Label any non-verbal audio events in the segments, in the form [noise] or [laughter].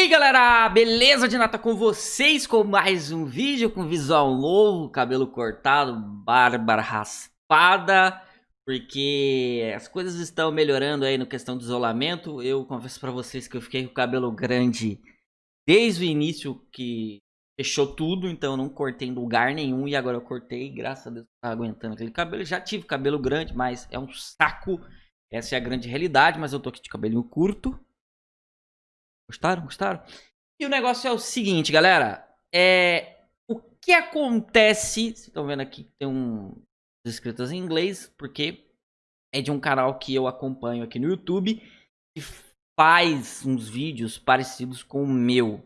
E aí galera, beleza de nata com vocês com mais um vídeo com visual novo, cabelo cortado, barba raspada, porque as coisas estão melhorando aí no questão do isolamento. Eu confesso pra vocês que eu fiquei com o cabelo grande desde o início que fechou tudo, então eu não cortei em lugar nenhum e agora eu cortei, graças a Deus tá aguentando aquele cabelo. Já tive cabelo grande, mas é um saco, essa é a grande realidade, mas eu tô aqui de cabelinho curto. Gostaram? Gostaram? E o negócio é o seguinte, galera. É... O que acontece... Vocês estão vendo aqui que tem um inscritos em inglês, porque é de um canal que eu acompanho aqui no YouTube, que faz uns vídeos parecidos com o meu.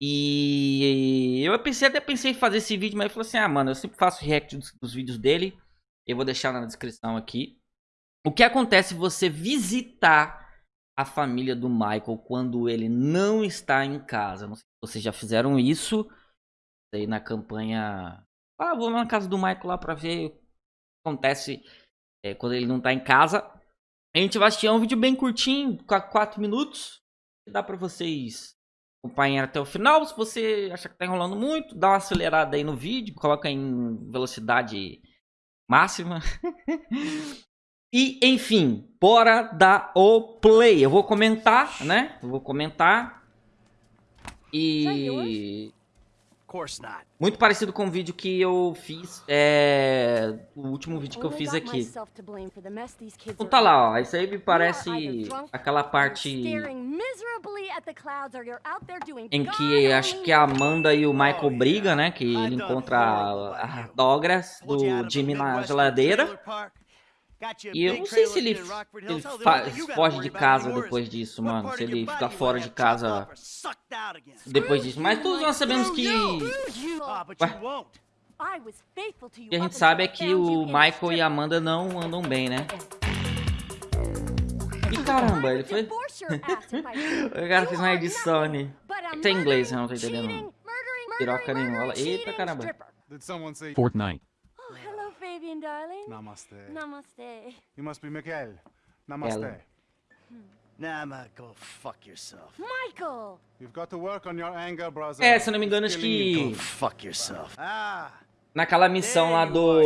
E eu pensei, até pensei em fazer esse vídeo, mas eu falei assim, ah, mano, eu sempre faço react dos, dos vídeos dele. Eu vou deixar na descrição aqui. O que acontece se você visitar a família do Michael quando ele não está em casa. Não sei se vocês já fizeram isso. Aí na campanha. Ah, vou na casa do Michael lá pra ver o que acontece é, quando ele não está em casa. A gente vai assistir um vídeo bem curtinho, 4 minutos. Dá pra vocês acompanhar até o final. Se você achar que tá enrolando muito, dá uma acelerada aí no vídeo, coloca em velocidade máxima. [laughs] E, enfim, bora dar o play. Eu vou comentar, né? Eu vou comentar. E... Muito parecido com o vídeo que eu fiz, é... O último vídeo que eu fiz aqui. Então tá lá, ó. Isso aí me parece aquela parte... Em que acho que a Amanda e o Michael brigam, né? Que ele encontra a Dogras do Jimmy na geladeira. E eu não sei se ele, ele foge de casa depois disso, mano. Se ele fica fora de casa depois disso. Mas todos nós sabemos que... Ué? O que a gente sabe é que o Michael e a Amanda não andam bem, né? E caramba, ele foi... [laughs] o cara fez uma edição ali. Tem inglês, eu não tô entendendo. Piroca nenhuma. Eita caramba. Fortnite. Fabian, darling. Namaste. Namaste. You must be Mikael. Namaste. Ela. Nah, go fuck yourself. Michael! You've got to work on your anger, brother. É, se eu não me engano, acho Go que... fuck yourself. Ah, Naquela missão lá do...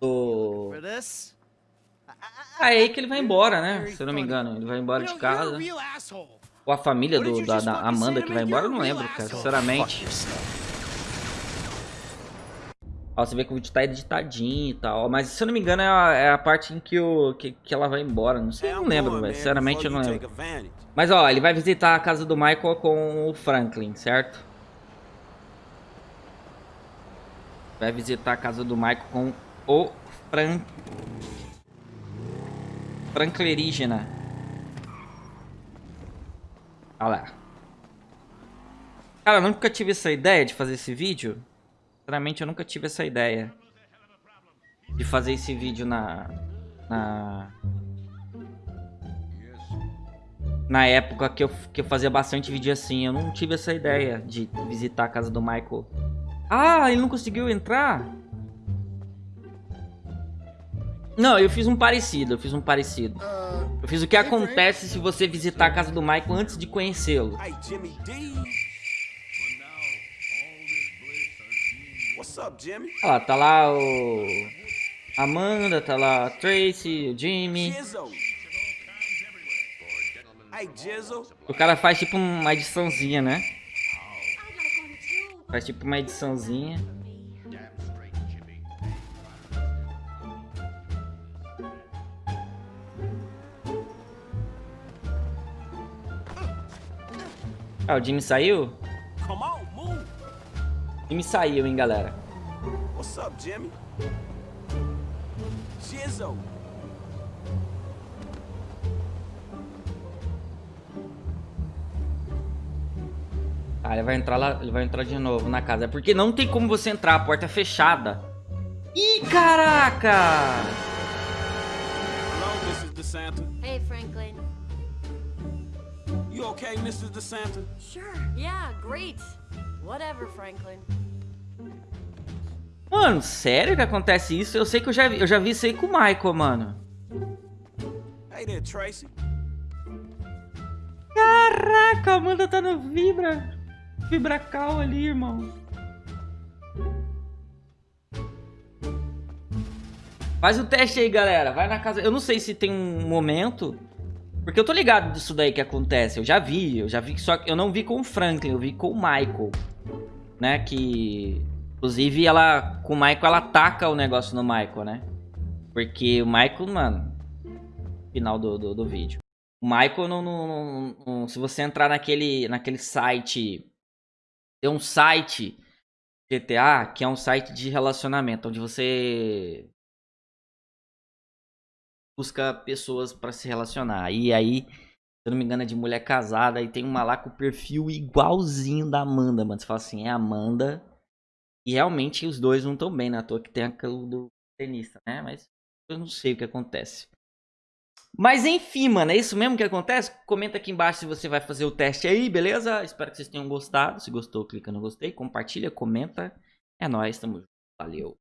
Do... Ah, é aí que ele vai embora, né? Se eu não me engano. Ele vai embora de casa. Ou a família do, da, da Amanda que vai embora, eu não lembro, cara, sinceramente. Ó, você vê que o vídeo tá editadinho e tal. Mas se eu não me engano, é a, é a parte em que, o, que, que ela vai embora. Não sei, eu não lembro, velho. Sinceramente, eu não lembro. Mas ó, ele vai visitar a casa do Michael com o Franklin, certo? Vai visitar a casa do Michael com o Fran... Franklerígena. Olha lá. Cara, eu nunca tive essa ideia de fazer esse vídeo. Sinceramente, eu nunca tive essa ideia. De fazer esse vídeo na... Na... Na época que eu, que eu fazia bastante vídeo assim. Eu não tive essa ideia de visitar a casa do Michael. Ah, ele não conseguiu entrar? Não, eu fiz um parecido, eu fiz um parecido. Eu fiz o que acontece se você visitar a casa do Michael antes de conhecê-lo. Lá, tá lá o... Amanda, tá lá a Tracy, o Jimmy. O cara faz tipo uma ediçãozinha, né? Faz tipo uma ediçãozinha. Ah, o Jimmy saiu? Jimmy saiu, hein, galera. What's up, Jimmy? Jizzo. Ah, ele vai entrar lá, ele vai entrar de novo na casa. É porque não tem como você entrar, a porta é fechada. Ih, caraca! Hello, Mrs. DeSanta. Hey, Franklin. You okay, Mrs. DeSanta? Sure. Yeah, great. Whatever, Franklin. Mano, sério que acontece isso? Eu sei que eu já vi, eu já vi isso aí com o Michael, mano. Hey there, Tracy. Caraca, a Amanda tá no Vibra. Vibracal ali, irmão. Faz o teste aí, galera. Vai na casa. Eu não sei se tem um momento. Porque eu tô ligado disso daí que acontece. Eu já vi. Eu já vi. Só que eu não vi com o Franklin. Eu vi com o Michael. Né? Que. Inclusive, ela. Com o Michael, ela taca o negócio no Michael, né? Porque o Michael, mano. Final do, do, do vídeo. O Michael, não, não, não- se você entrar naquele, naquele site. Tem um site GTA que é um site de relacionamento, onde você busca pessoas pra se relacionar. E aí, se eu não me engano, é de mulher casada. E tem uma lá com o perfil igualzinho da Amanda, mano. Você fala assim, é Amanda. E realmente os dois não estão bem, na toa que tem aquilo do tenista, né? Mas eu não sei o que acontece. Mas enfim, mano, é isso mesmo que acontece? Comenta aqui embaixo se você vai fazer o teste aí, beleza? Espero que vocês tenham gostado. Se gostou, clica no gostei, compartilha, comenta. É nóis, tamo junto. Valeu.